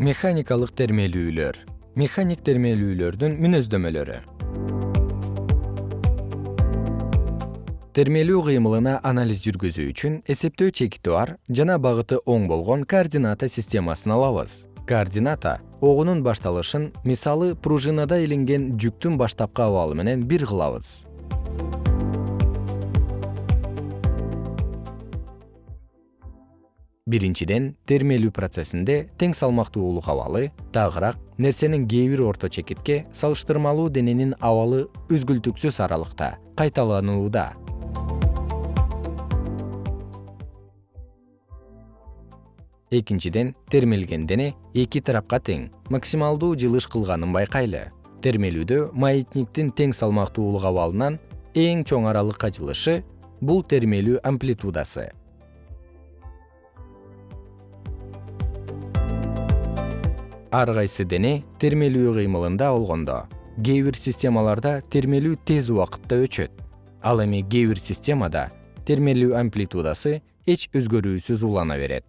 механикалык термелүүлөр. Механик термелүүлөрдүн мүнөздөмөлөрү термелүү кыймылына анализ жүргүзүү үчүн эсептөө чекити бар жана багыты оң болгон координата системасын алабыз. Координата огунун башталышын мисалы пружинада илинген жүктүн баштапкы абалы менен бир кылабыз биринчиден термелүү процессинде тең салмактуулук абалы тагыраак нерсенин кээ бир орто чекитке салыштырмалуу дененин абалы үзгүлтүксүз аралыкта кайталанууда. Экинчиден термелген дене эки тарапка тең максималдуу жылыш кылганын байкайлы. Термелүүдө маятниктин тең салмактуулук абалынан эң чоң аралыкка жылышы бул термелүү амплитудасы ар кайсы дене термелүү кыймылында болгондо. Кээ бир системаларда термелүү тез убакытта өчөт. Ал эми кээ бир системада термелүү амплитудасы эч өзгөрүүсүз улана берет.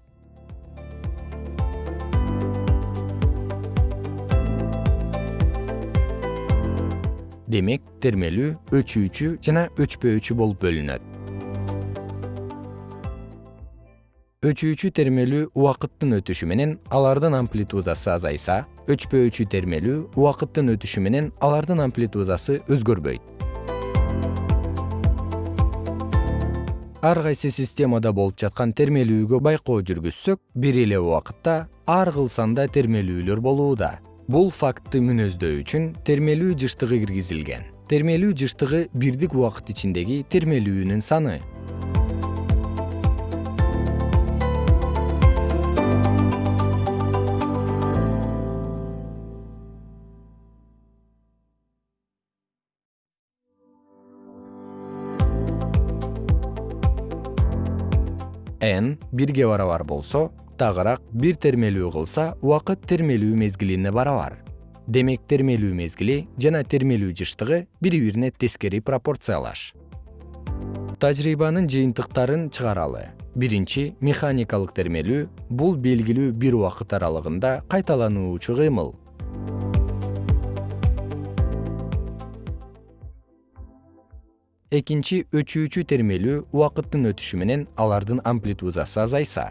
Демек термелүү өчүүчү жана өчпөөчү болуп бөлүнөт өчүүчү термелүү убакыттын өтүшү менен алардын амплитудасы азайса өчпөөчү термелүү убакыттын өтүшү менен алардын амплитудасы өзгөрбөйт. Ар кайсы системада болуп жаткан термелүүгө байкоо жүргүзсөк бир эле убакытта ар кыл санда термелүүлөр болууда. Бул фактты мүнөздөө үчүн термелүү жыштыгы киргизилген. Термелүү жыштыгы бирдик убакыт ичиндеги термелүүнүн саны n бирге барабар болсо тагыраак бир термелүү кылса убакыт термелүү мезгилине барабар. Демек термелүү мезгили жана термелүү жыштыгы бири бирине тескери пропорциялаш. Тажрыйбанын жыйынтыктарын чыгаралы. Биринчи механикалык термелүү бул белгилүү бир убакыт аралыгында кайталануучу кыймыл экинчи өчүүчү термелүү убакыттын өтүшү менен алардын амплитудасы азайса.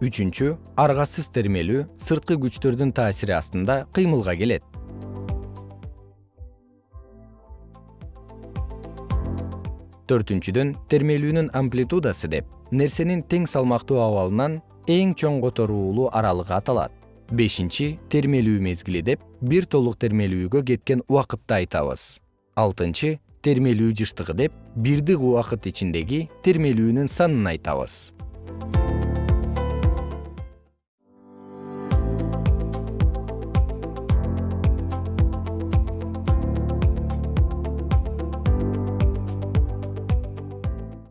Үчүнчү аргасыз термелүү сырткы күчтөрдүн таасири астында кыймылга келет. Төртүнчүдөн термелүүнүн амплитудасы деп нерсенин тең салмактуу абалынан эң чоң которуулуу аралыгы аталат. Бешинчи термелүү мезгили деп бир толук термелүүгө кеткен убакытты айтабыз алтынчы термелүү жыштыгы деп бирдик убакыт ичиндеги термелүүнүн санын айтабыз